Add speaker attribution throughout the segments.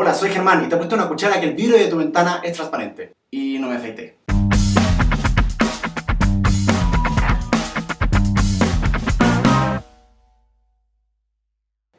Speaker 1: Hola, soy Germán y te he puesto una cuchara que el vidrio de tu ventana es transparente. Y no me afeité.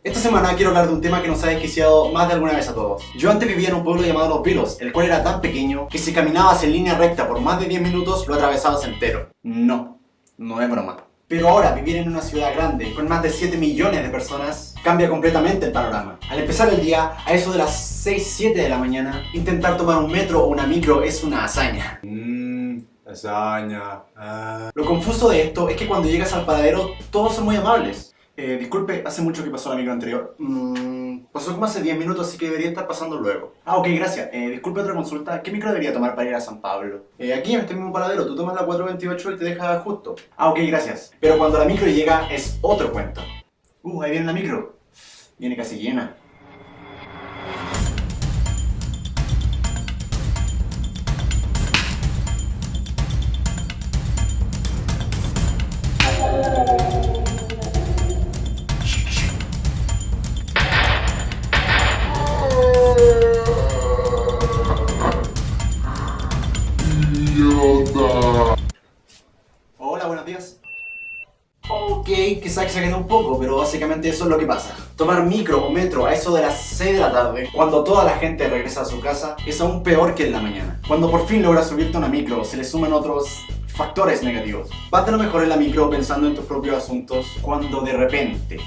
Speaker 1: Esta semana quiero hablar de un tema que nos ha desquiciado más de alguna vez a todos. Yo antes vivía en un pueblo llamado Los Vilos, el cual era tan pequeño que si caminabas en línea recta por más de 10 minutos lo atravesabas entero. No, no es broma. Pero ahora vivir en una ciudad grande con más de 7 millones de personas cambia completamente el panorama. Al empezar el día, a eso de las 6, 7 de la mañana, intentar tomar un metro o una micro es una hazaña.
Speaker 2: Mmm, hazaña. Ah.
Speaker 1: Lo confuso de esto es que cuando llegas al paradero todos son muy amables. Eh, disculpe, hace mucho que pasó la micro anterior. Mm, pasó como hace 10 minutos, así que debería estar pasando luego. Ah, ok, gracias. Eh, disculpe otra consulta. ¿Qué micro debería tomar para ir a San Pablo? Eh, aquí en este mismo paradero, tú tomas la 428 y te deja justo. Ah, ok, gracias. Pero cuando la micro llega es otro cuento. Uh, ahí viene la micro. Viene casi llena. Hola, buenos días. Ok, quizá exageré un poco, pero básicamente eso es lo que pasa. Tomar micro o metro a eso de las 6 de la tarde, cuando toda la gente regresa a su casa, es aún peor que en la mañana. Cuando por fin logras subirte a una micro, se le suman otros factores negativos. Vas de lo mejor en la micro pensando en tus propios asuntos, cuando de repente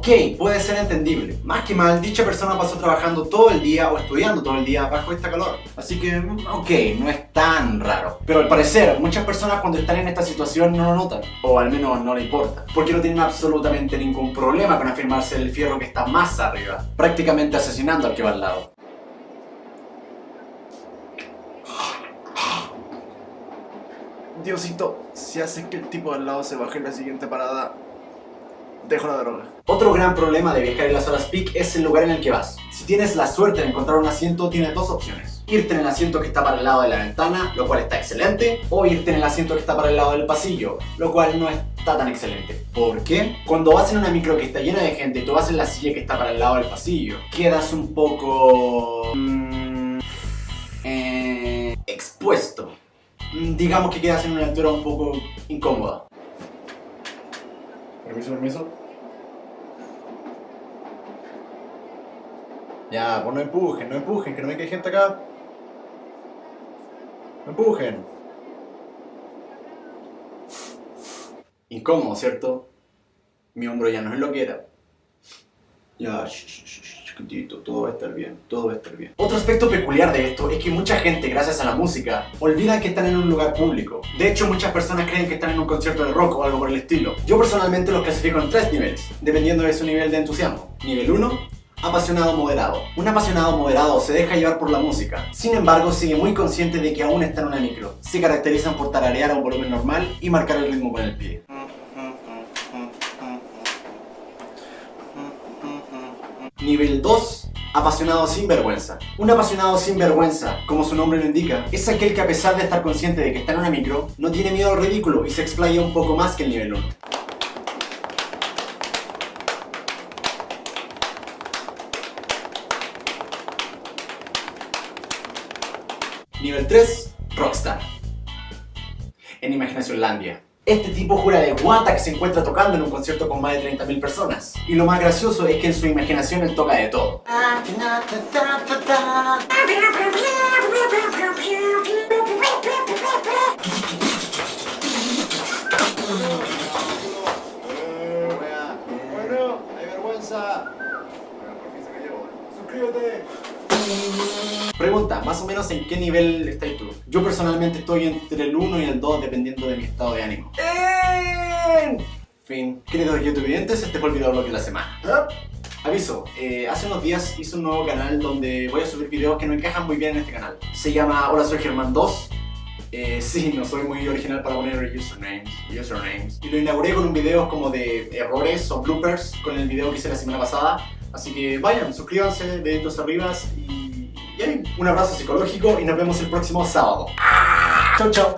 Speaker 1: Ok, puede ser entendible. Más que mal, dicha persona pasó trabajando todo el día o estudiando todo el día bajo esta calor. Así que, mm, ok, no es tan raro. Pero al parecer, muchas personas cuando están en esta situación no lo notan. O al menos no le importa. Porque no tienen absolutamente ningún problema con afirmarse el fierro que está más arriba. Prácticamente asesinando al que va al lado. Diosito, si haces que el tipo al lado se baje en la siguiente parada, Otro gran problema de viajar en las horas peak es el lugar en el que vas. Si tienes la suerte de encontrar un asiento, tienes dos opciones. Irte en el asiento que está para el lado de la ventana, lo cual está excelente, o irte en el asiento que está para el lado del pasillo, lo cual no está tan excelente. ¿Por qué? Cuando vas en una micro que está llena de gente y tú vas en la silla que está para el lado del pasillo, quedas un poco... Mmm, eh, expuesto. Mm, Digamos que quedas en una altura un poco incómoda.
Speaker 2: Permiso, permiso.
Speaker 1: Ya, pues no empujen, no empujen, que no me quede gente acá. No empujen. Incómodo, ¿cierto? Mi hombro ya no es lo que era. Ya, chiquitito, todo va a estar bien, todo va a estar bien. Otro aspecto peculiar de esto es que mucha gente, gracias a la música, olvida que están en un lugar público. De hecho, muchas personas creen que están en un concierto de rock o algo por el estilo. Yo personalmente los clasifico en tres niveles, dependiendo de su nivel de entusiasmo. Nivel 1, apasionado moderado. Un apasionado moderado se deja llevar por la música. Sin embargo, sigue muy consciente de que aún está en una micro. Se caracterizan por tararear a un volumen normal y marcar el ritmo con el pie. Nivel 2. Apasionado sin vergüenza. Un apasionado sin vergüenza, como su nombre lo indica, es aquel que a pesar de estar consciente de que está en una micro, no tiene miedo al ridículo y se explaya un poco más que el nivel 1. Nivel 3, Rockstar. En Imaginacionlandia. Este tipo jura de guata que se encuentra tocando en un concierto con más de 30.000 personas. Y lo más gracioso es que en su imaginación él toca de todo. Bueno, hay vergüenza. por fin se cayó. Suscríbete. Pregunta, más o menos en qué nivel estás tú. Yo personalmente estoy entre el 1 y el 2 dependiendo de mi estado de ánimo. En fin, queridos youtubers, este fue el video blog de la semana. Aviso, eh, hace unos días hice un nuevo canal donde voy a subir videos que no encajan muy bien en este canal. Se llama Hola soy Germán 2. Eh, sí, no soy muy original para poner usernames, usernames. Y lo inauguré con un video como de errores o bloopers con el video que hice la semana pasada. Así que vayan, suscríbanse, deditos arriba y bien. Un abrazo psicológico y nos vemos el próximo sábado. Chau, chau.